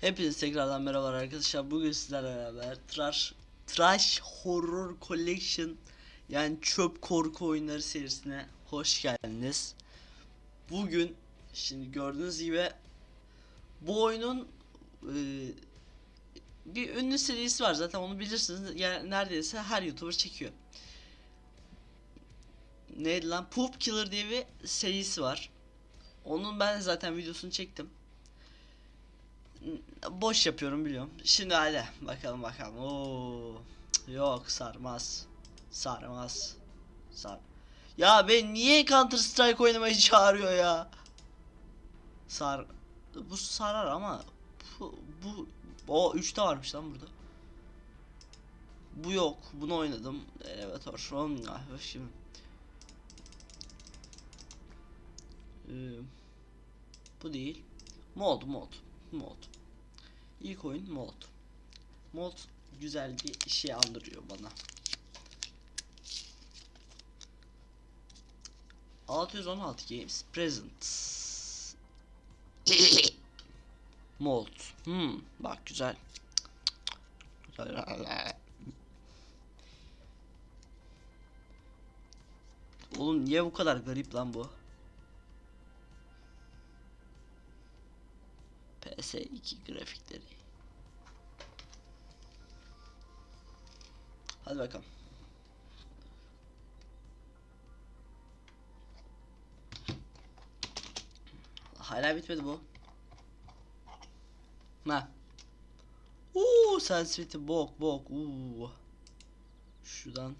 Hepiniz tekrardan merhabalar arkadaşlar. Bugün sizlerle beraber Trash Trash Horror Collection yani çöp korku oyunları serisine hoş geldiniz. Bugün şimdi gördüğünüz gibi bu oyunun e, bir ünlü serisi var zaten onu bilirsiniz. Yani neredeyse her YouTuber çekiyor. Neydi lan? Poop Killer diye bir serisi var. Onun ben zaten videosunu çektim boş yapıyorum biliyorum. Şimdi hadi bakalım bakalım. Oo. Yok sarmaz. Sarmaz. Sar. Ya ben niye Counter Strike oynamayı çağırıyor ya? Sar. Bu sarar ama bu bu o 3'te varmış lan burada. Bu yok. Bunu oynadım. Hoş. Ah, şimdi. Ee, bu değil. Mod mod mod. İlk oyun mod. Mod güzel bir şey andırıyor bana. 616 Games Present Mod. Hmm, bak güzel. Oğlum niye bu kadar garip lan bu? PS2 grafikleri. Hadi bakalım. Hala bitmedi bu. Ha. Uuu sensitivity bok bok uuu. Şuradan.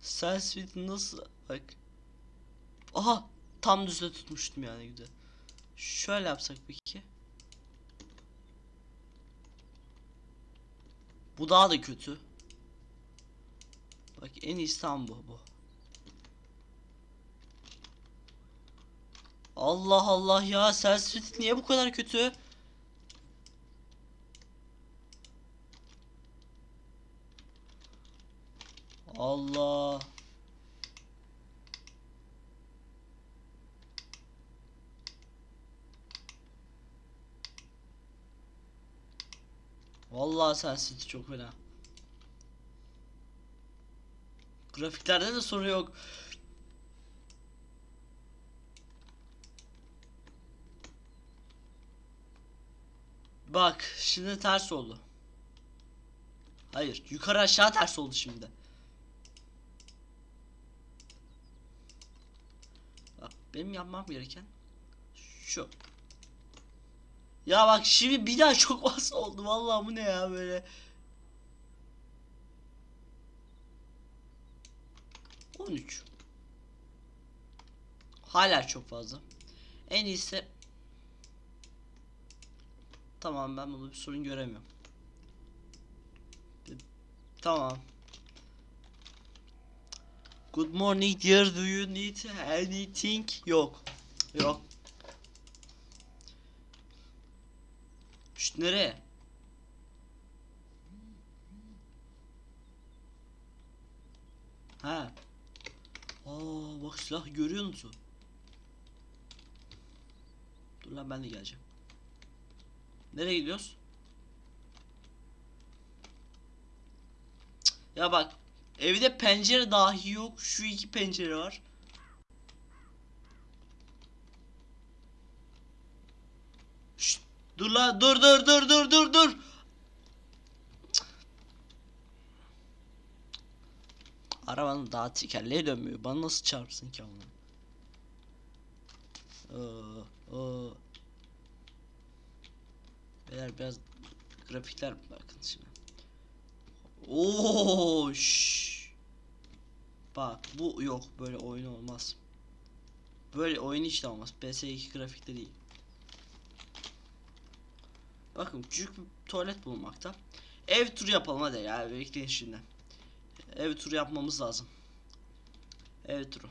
Sensitivity nasıl bak. Aha tam düzde tutmuştum yani güzel. Şöyle yapsak peki. Bu daha da kötü. Bak en iyisi bu bu. Allah Allah ya sensitivity niye bu kadar kötü? Allah. Vallahi sensitivity çok fena. Grafiklerde de sorun yok. Bak şimdi ters oldu. Hayır yukarı aşağı ters oldu şimdi. Bak benim yapmam gereken şu. Ya bak şimdi bir daha çok fazla oldu vallahi bu ne ya böyle. On üç. Hala çok fazla. En iyisi Tamam ben bunu bir sorun göremiyorum. Tamam. Good morning dear do you need anything? Yok. Yok. Şşt nereye? Ha. Aa bak silah görüyor musun? Dur lan ben de geleceğim. Nereye gidiyoruz? Ya bak evde pencere dahi yok. Şu iki pencere var. Şşt, dur la dur dur dur dur dur dur. Arabanın daha tekerleği dönmüyor. Bana nasıl çarpsın ki onu? Aa, aa. Beyler biraz grafikler bakın şimdi. Oo, şş. Bak bu yok böyle oyun olmaz. Böyle oyun hiç de olmaz. PS2 grafikte değil. Bakın küçük bir tuvalet bulunmakta. Ev turu yapalım hadi ya bekleyin şimdi. Ev turu yapmamız lazım. Ev turu.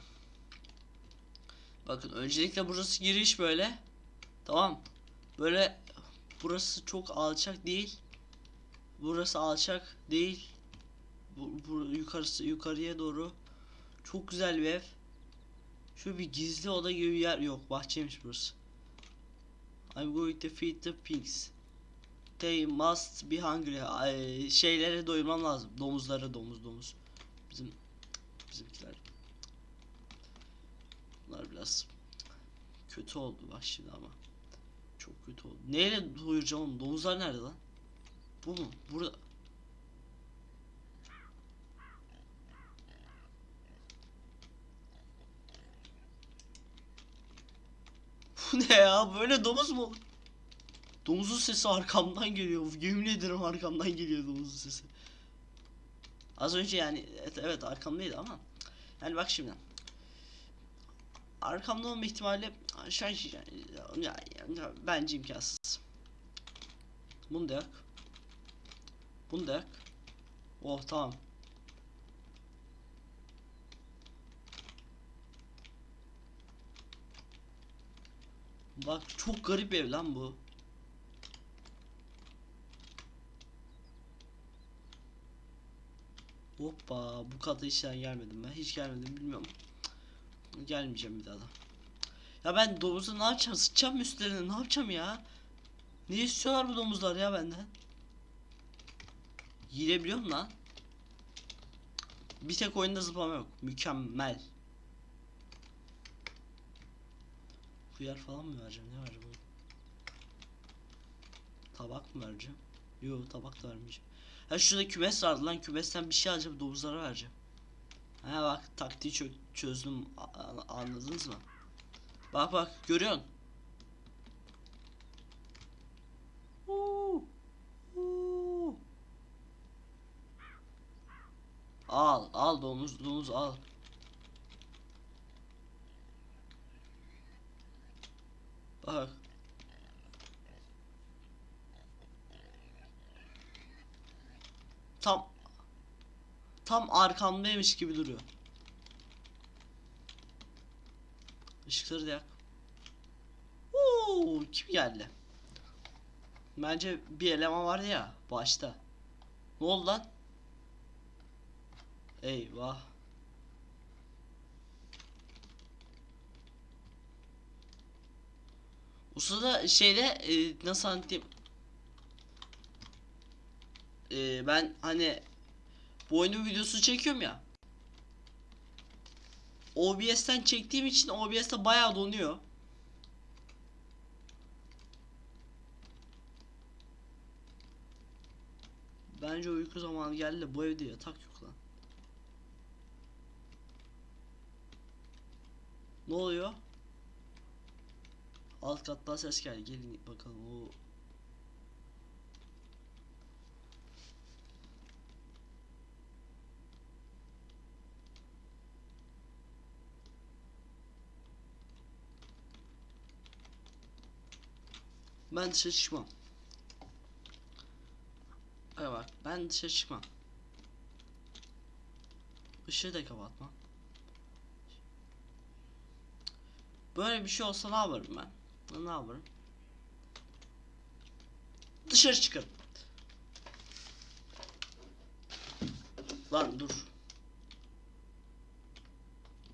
Bakın öncelikle burası giriş böyle. Tamam. Böyle burası çok alçak değil. Burası alçak değil. Bu, bu yukarısı yukarıya doğru çok güzel bir ev. Şu bir gizli oda gibi bir yer yok. Bahçeymiş burası. I'm going to feed the pigs. They must be hungry. Şeylere doyurmam lazım. Domuzlara domuz domuz. Bizim bizimkiler. Bunlar biraz kötü oldu bak şimdi ama. Çok kötü oldu. Neyle doyuracağım oğlum? Domuzlar nerede lan? Bu mu? Burada. Bu ne ya? Böyle domuz mu olur? Domuzun sesi arkamdan geliyor. Yemin ederim arkamdan geliyor domuzun sesi. Az önce yani evet, evet arkamdaydı ama yani bak şimdi arkamda olma ihtimali şey yani, ya, ya, bence imkansız. Bunu da yak. Bunu da yak. Oh tamam. Bak çok garip ev lan bu. Hoppa bu kata hiç gelmedim ben hiç gelmedim bilmiyorum. Gelmeyeceğim bir daha da. Ya ben domuzu ne yapacağım sıçacağım üstlerine ne yapacağım ya? Ne istiyorlar bu domuzlar ya benden? Yiyebiliyorum lan. Bir tek oyunda zıplama yok. Mükemmel. Hıyar falan mı vereceğim? Ne vereceğim? Tabak mı vereceğim? Yok tabak da vermeyeceğim. Ha şurada kümes vardı lan kümesten bir şey alacağım domuzlara vereceğim. Ha bak taktiği çö çözdüm anladınız mı? Bak bak görüyorsun. Al al domuz domuz al. Bak. Tam tam arkamdaymış gibi duruyor. Işıkları da yak. Oo, kim geldi? Bence bir eleman vardı ya başta. Ne oldu lan? Eyvah. O sırada şeyde e, nasıl anlatayım? E, ben hani bu oyunun videosunu çekiyorum ya. OBS'ten çektiğim için OBS'te bayağı donuyor. Bence uyku zamanı geldi de bu evde yatak yok lan. Ne oluyor? Alt kattan ses geldi. Gelin bakalım. O Ben dışarı çıkmam. Ay bak ben dışarı çıkmam. Işığı da kapatmam. Böyle bir şey olsa ne yaparım ben? Ne yaparım? Dışarı çıkarım. Lan dur.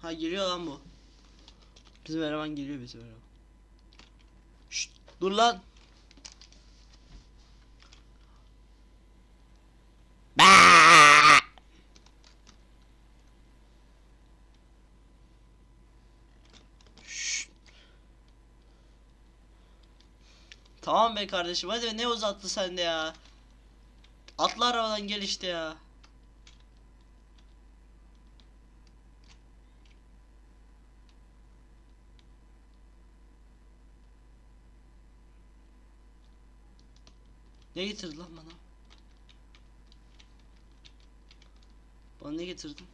Ha geliyor lan bu. Bizim eleman geliyor bizim eleman. Şşt, dur lan. Tamam be kardeşim hadi ne uzattı sen de ya. Atla arabadan gel işte ya. Ne getirdi lan bana? Bana ne getirdin?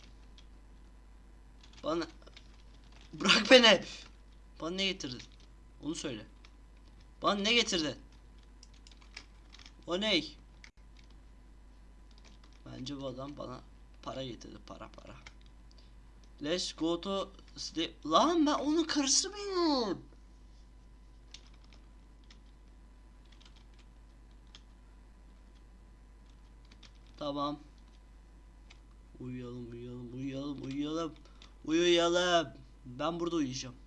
Bana Bırak beni. Bana ne getirdin? Onu söyle. Bana ne getirdin? O ne? Bence bu adam bana para getirdi. Para para. Let's go to sleep. Lan ben onun karısı. Tamam. Uyuyalım, uyuyalım, uyuyalım, uyuyalım. Uyuyalım. Ben burada uyuyacağım.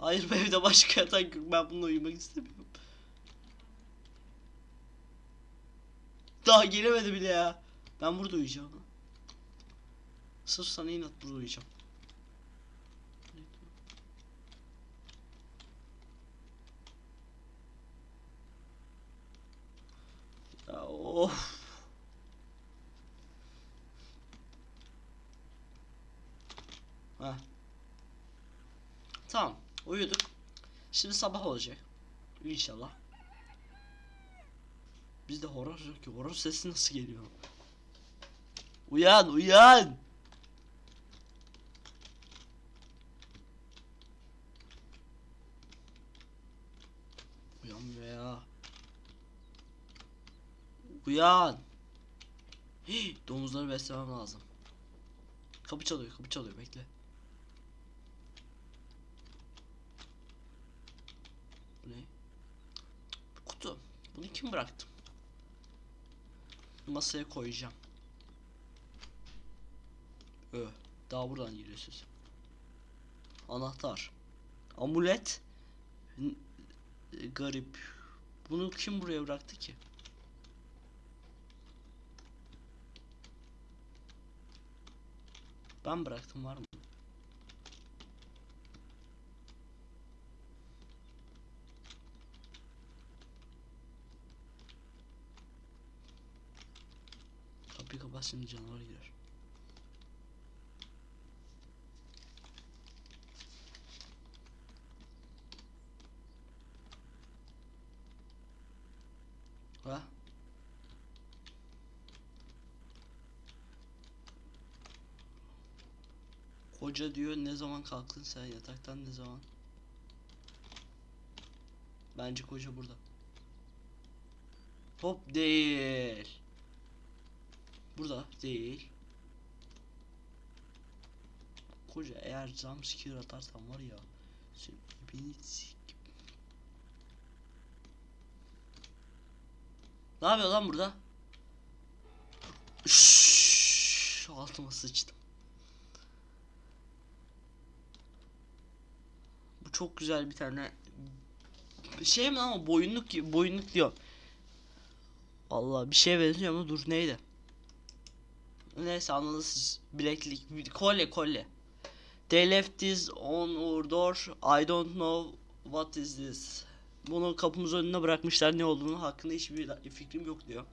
Hayır bu evde başka yatak yok. Ben bununla uyumak istemiyorum. Daha gelemedi bile ya. Ben burada uyuyacağım. Sırf sana inat burada uyuyacağım. Ya of. Ha. Tamam. Uyuduk. Şimdi sabah olacak. İnşallah. Bizde horor yok ki. Horor sesi nasıl geliyor? Uyan, uyan. Uyanmıyor ya. Uyan. Hii, domuzları beslemem lazım. Kapı çalıyor, kapı çalıyor. Bekle. Bu ne? Kutu. Bunu kim bıraktı? Masaya koyacağım. Ö. Daha buradan giriyor ses. Anahtar. Amulet. N- e, Garip. Bunu kim buraya bıraktı ki? Ben bıraktım var mı? Kapat şimdi canavar girer. Ha? Hoca diyor ne zaman kalktın sen yataktan ne zaman? Bence koca burada. Hop değil. Burada değil. Koca eğer jumpscare atarsan var ya beni. Ne yapıyor lan burada? Şşş, altıma sıçtım. Bu çok güzel bir tane şey mi ama boyunluk boyunluk diyor. Allah bir şey benziyor ama dur neydi? Neyse anladınız siz. Bileklik, kolye kolye. They left this on our door. I don't know what is this. Bunu kapımızın önüne bırakmışlar ne olduğunu hakkında hiçbir fikrim yok diyor.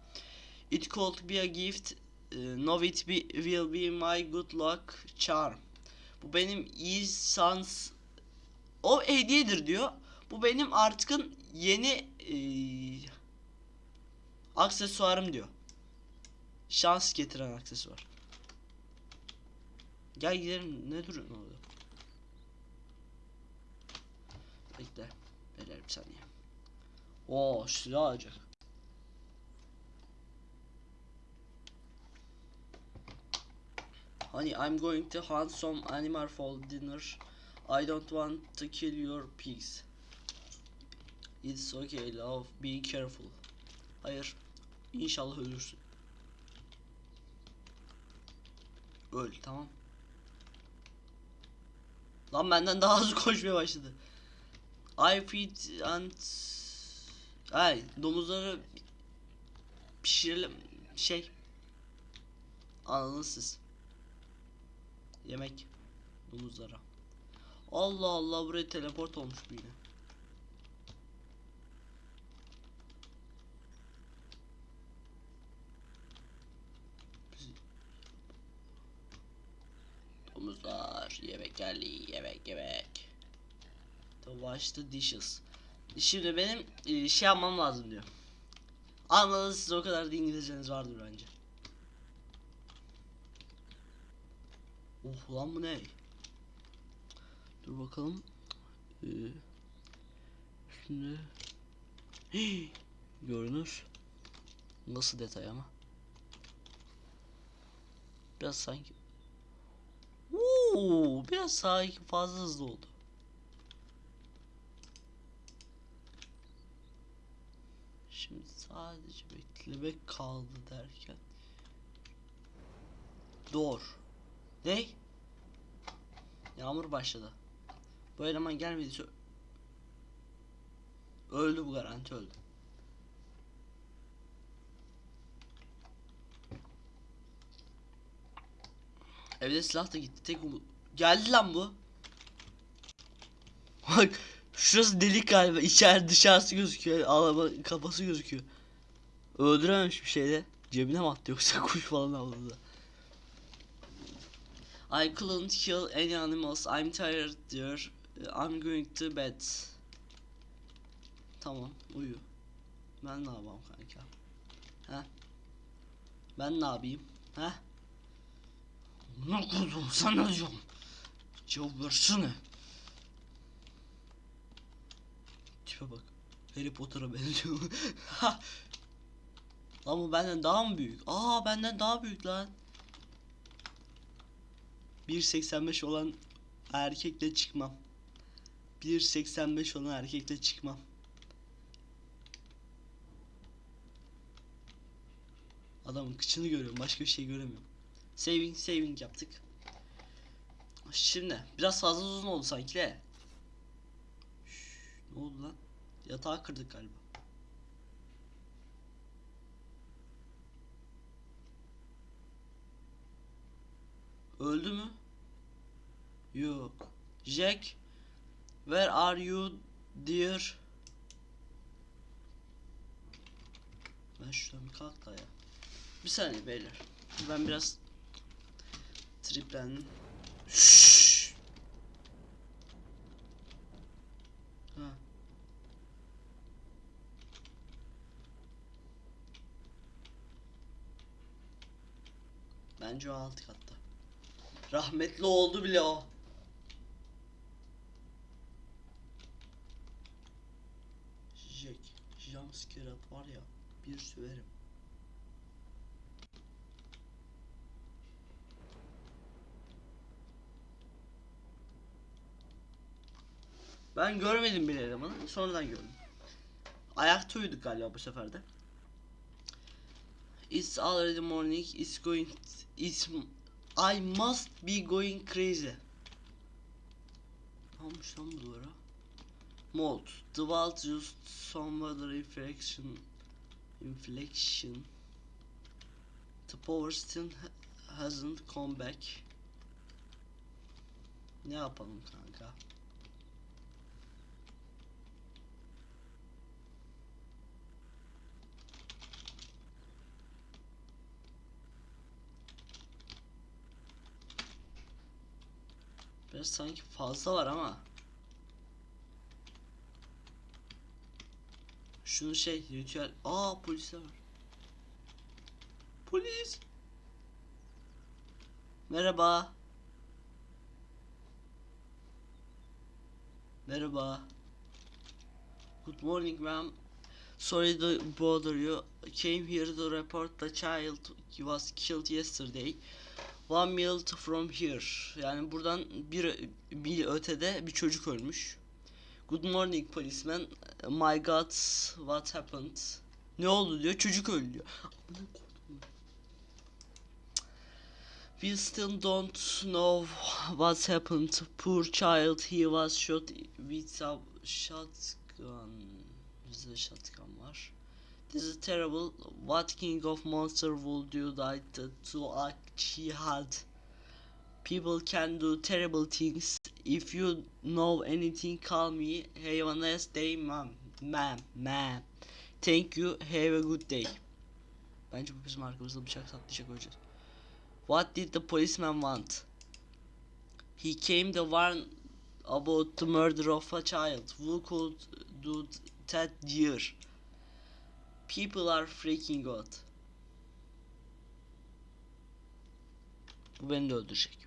It could be a gift. Uh, know it be, will be my good luck charm. Bu benim iyi şans o hediyedir diyor. Bu benim artıkın yeni eee, aksesuarım diyor. Şans getiren aksesuar. Gel gidelim. Ne duruyorsun orada? Bekle. Beyler bir saniye. Oo silah alacak. Honey, I'm going to hunt some animal for dinner. I don't want to kill your pigs. It's okay, love. Be careful. Hayır. İnşallah ölürsün. Öl, tamam. Lan benden daha hızlı koşmaya başladı. I feed and Ay domuzları pişirelim şey anladınız siz. Yemek domuzlara. Allah Allah buraya teleport olmuş bu yine. Domuzlar yemek geldi yemek yemek. To wash the dishes. Şimdi benim e, şey yapmam lazım diyor. Anladınız siz o kadar da İngilizceniz vardır bence. Oh lan bu ne? Dur bakalım. Ee, Hii, görünür. Nasıl detay ama? Biraz sanki Oo, biraz sanki fazla hızlı oldu. Şimdi sadece beklemek kaldı derken. Door. Ne? Yağmur başladı. Bu eleman gelmediyse öldü bu garanti öldü. Evde silah da gitti. Tek umut. Geldi lan bu. Bak şurası delik galiba. İçeride dışarısı gözüküyor. Ağlama kafası gözüküyor. Öldürememiş bir şeyde. Cebine mi attı yoksa kuş falan avladı. I couldn't kill any animals. I'm tired diyor. I'm going to bed. Tamam uyu. Ben ne yapayım kanka? He? Ben ne yapayım? He? Ne kurdum sana diyorum. Cevap versene. Tipe bak. Harry Potter'a benziyor. lan bu benden daha mı büyük? Aa benden daha büyük lan. 1.85 olan erkekle çıkmam. 1.85 olan erkekle çıkmam. Adamın kıçını görüyorum. Başka bir şey göremiyorum. Saving saving yaptık. Şimdi biraz fazla uzun oldu sanki de. Ne oldu lan? Yatağı kırdık galiba. Öldü mü? Yok. Jack, where are you dear? Ben şuradan bir kalk da ya. Bir saniye beyler. Ben biraz triplendim. Şşş. Ha. Bence o alt katta. Rahmetli oldu bile o. Jack, jumpscare at var ya, bir söverim. Ben görmedim bile elemanı, sonradan gördüm. Ayakta uyuduk galiba bu sefer de. It's already morning, it's going, it's, I must be going crazy. Ne olmuş lan bu duvara? Mold. The world used some weather inflection. Inflection. The power still ha- hasn't come back. Ne yapalım kanka? Biraz sanki fazla var ama. Şunu şey ritüel. Aa polisler var. Polis. Merhaba. Merhaba. Good morning ma'am. Sorry to bother you. Came here to report the child was killed yesterday. One mile from here. Yani buradan bir bir ötede bir çocuk ölmüş. Good morning policeman. My God, what happened? Ne oldu diyor. Çocuk öldü diyor. We still don't know what happened. Poor child. He was shot with a shotgun. Bizde shotgun var. This is terrible. What king of monster would you like to act he had? People can do terrible things. If you know anything, call me. Have a nice day, ma'am. Ma'am, ma'am. Thank you. Have a good day. Bence bu bizim arkamızda bıçak saplayacak öleceğiz. What did the policeman want? He came to warn about the murder of a child. Who could do that year? People are freaking out. Bu beni de öldürecek.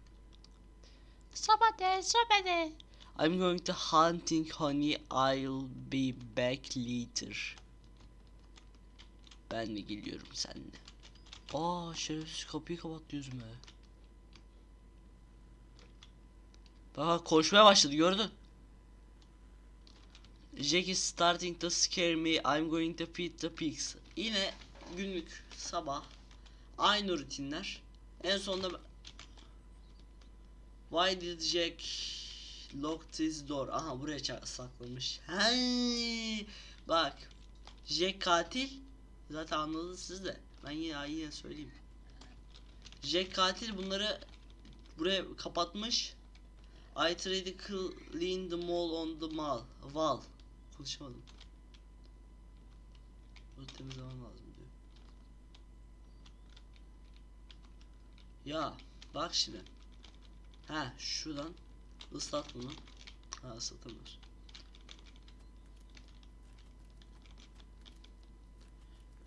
Somebody, somebody. I'm going to hunting honey. I'll be back later. Ben de geliyorum seninle. Aa şerefsiz kapıyı kapattı yüzüme. Bak koşmaya başladı gördün. Jack is starting to scare me. I'm going to feed the pigs. Yine günlük sabah aynı rutinler. En sonunda Why did Jack lock this door? Aha buraya saklamış. Hey, bak. Jack katil. Zaten anladınız siz de. Ben yine yine söyleyeyim. Jack katil bunları buraya kapatmış. I tried to clean the mall on the mall. Wall. Konuşamadım. Bunu temizlemem lazım diyor. Ya bak şimdi. Ha şuradan ıslat bunu. Ha ıslatamıyoruz.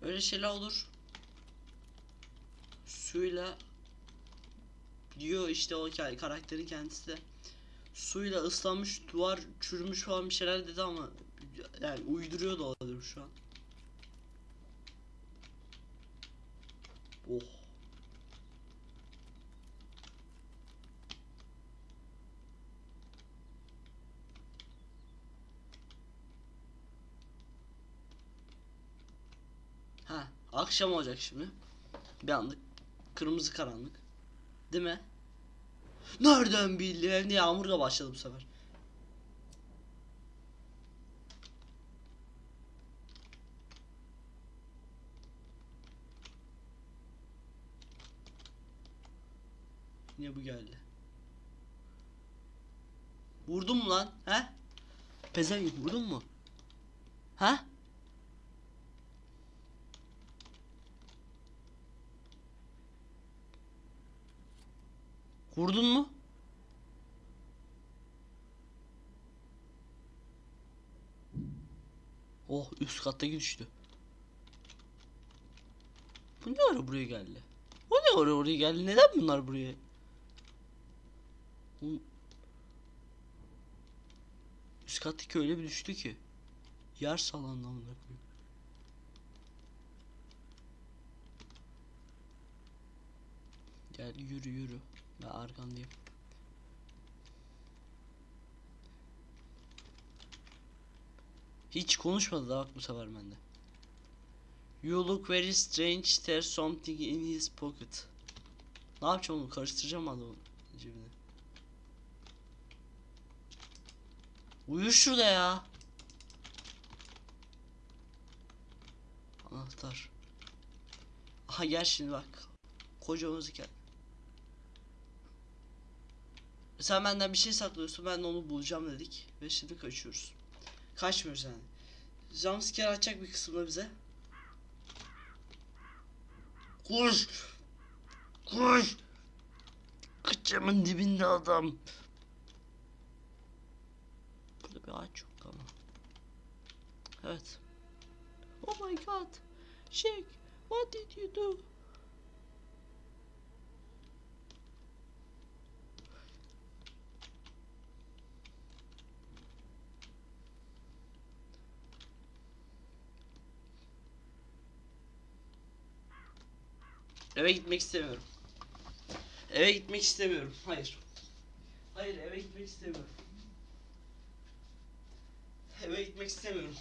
Öyle şeyler olur. Suyla diyor işte o ka- karakterin kendisi de suyla ıslanmış duvar çürümüş falan bir şeyler dedi ama yani uyduruyor da olabilir şu an. Oh. Ha, akşam olacak şimdi. Bir anlık kırmızı karanlık. Değil mi? Nereden bildi? Hem de yağmur da başladı bu sefer. Yine bu geldi. Vurdun mu lan? He? Pezevenk vurdun mu? Ha? Vurdun mu? Oh üst kattaki düştü. Bu ne ara buraya geldi? O ne ara oraya geldi? Neden bunlar buraya? Bu- Üst kattaki öyle bir düştü ki. Yer salandı amına. Gel yürü yürü. Ben arkandayım. Hiç konuşmadı da bak bu sefer bende. You look very strange. There's something in his pocket. Ne yapacağım onu? Karıştıracağım adamın cebine. Uyu şurada ya. Anahtar. Aha gel şimdi bak. Kocaman gel. Sen benden bir şey saklıyorsun ben de onu bulacağım dedik ve şimdi kaçıyoruz. Kaçmıyoruz yani. Jumpscare açacak bir kısımda bize. Koş! Koş! Kıçımın dibinde adam. Burada bir ağaç yok ama. Evet. Oh my god. Shake, what did you do? Eve gitmek istemiyorum. Eve gitmek istemiyorum. Hayır. Hayır eve gitmek istemiyorum. Eve gitmek istemiyorum.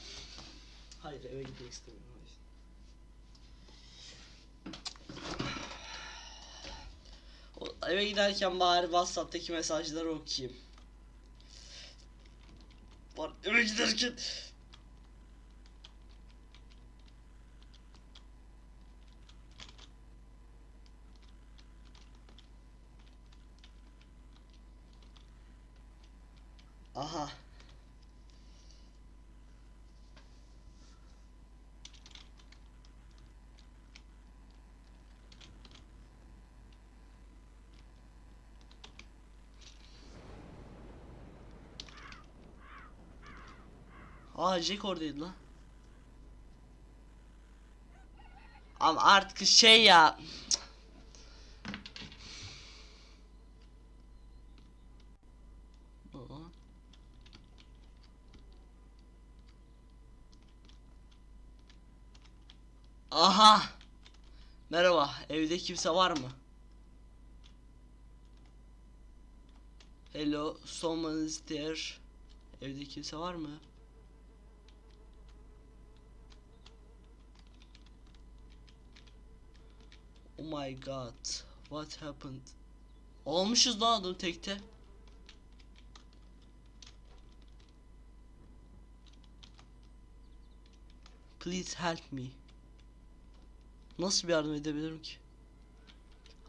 Hayır eve gitmek istemiyorum. Hayır. Eve giderken bari WhatsApp'taki mesajları okuyayım. Eve giderken Aha. Aa Jack lan. Ama artık şey ya. Aha. Merhaba. Evde kimse var mı? Hello, someone is there. Evde kimse var mı? Oh my god. What happened? Almışız lan adamı tekte. Please help me. Nasıl bir yardım edebilirim ki?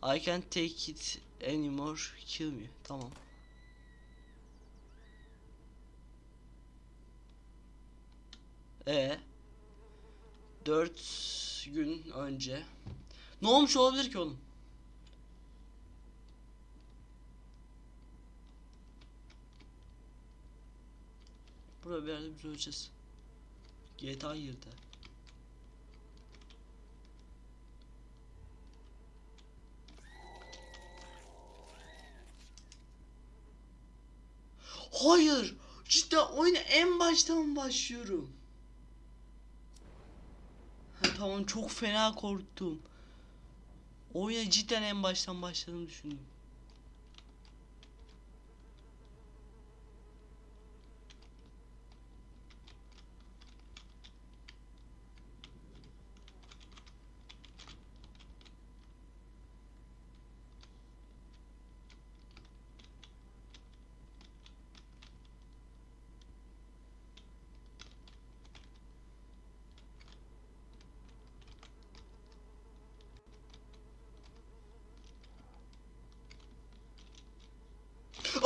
I can't take it anymore. Kill me. Tamam. E 4 gün önce ne olmuş olabilir ki oğlum? Burada bir yerde biz öleceğiz. GTA girdi. Hayır. Cidden oyuna en baştan başlıyorum. Ha, tamam çok fena korktum. Oyuna cidden en baştan başladığını düşündüm.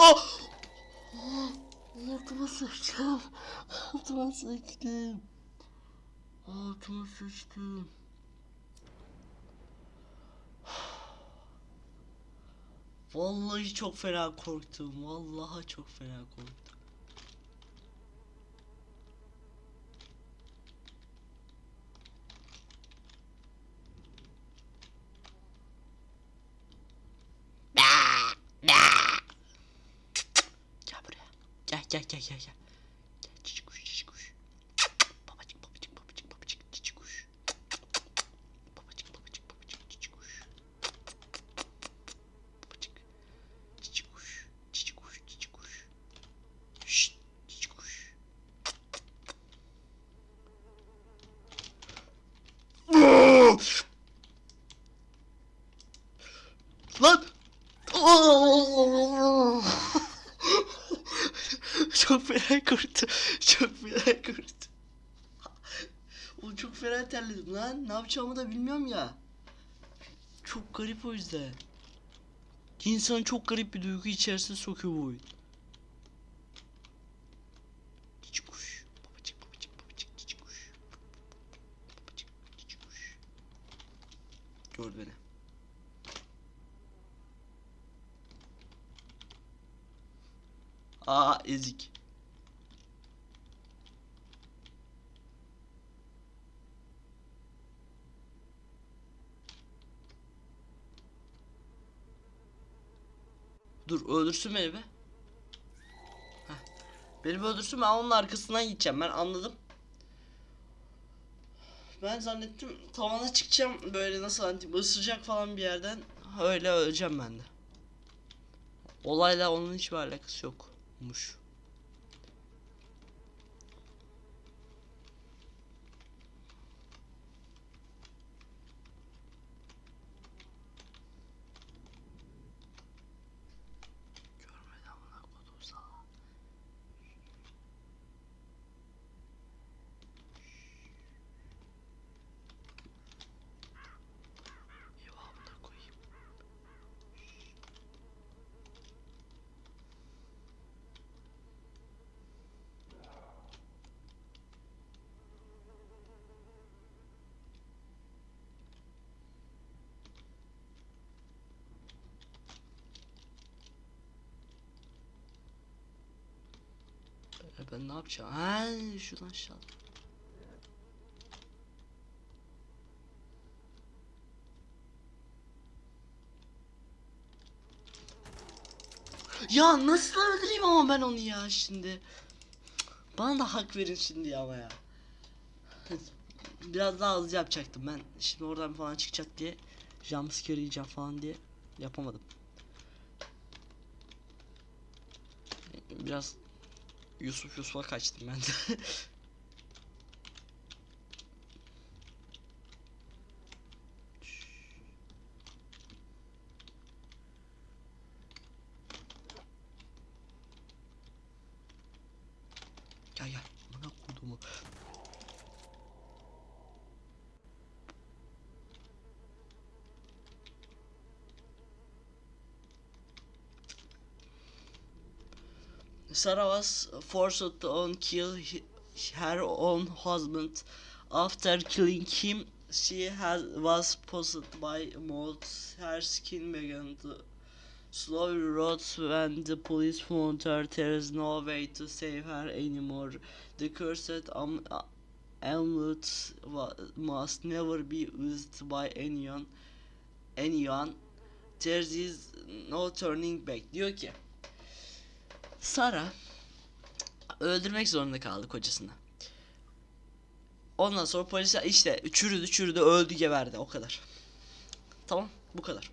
Oh! Altıma sıçtım. Altıma sıçtım. Altıma sıçtım. Vallahi çok fena korktum. Vallahi çok fena korktum. Gel buraya. Gel gel gel gel gel. Gel cici kuş cici kuş. Babacık babacık babacık babacık cici kuş. Babacık babacık babacık cici kuş. Babacık. Cici kuş. Cici kuş cici kuş. Şşt cici kuş. Lan! Çok fena korktum. Çok fena korktum. Oğlum çok fena terledim lan. Ne yapacağımı da bilmiyorum ya. Çok garip o yüzden. İnsanı çok garip bir duygu içerisine sokuyor bu oyun. Dur öldürsün beni be. Heh. Beni öldürsün ben onun arkasından gideceğim ben anladım. Ben zannettim tavana çıkacağım böyle nasıl hani ısıracak falan bir yerden öyle öleceğim ben de. Olayla onun hiçbir alakası yokmuş. E ben ne yapacağım? Ha, şuradan aşağı. Ya nasıl öldüreyim ama ben onu ya şimdi. Bana da hak verin şimdi ama ya. Biraz daha hızlı yapacaktım ben. Şimdi oradan falan çıkacak diye jumpscare yiyeceğim falan diye yapamadım. Biraz Yusuf Yusuf'a kaçtım ben de. Gel gel. Bana kodumu. Sarah was forced to kill her own husband. After killing him, she has, was possessed by mold. Her skin began to slowly rot when the police found her. There is no way to save her anymore. The cursed am- a- amulet must never be used by anyone. Anyone. There is no turning back. Diyor ki Sara öldürmek zorunda kaldı kocasını. Ondan sonra polisler işte çürüdü çürüdü öldü geberdi o kadar. Tamam bu kadar.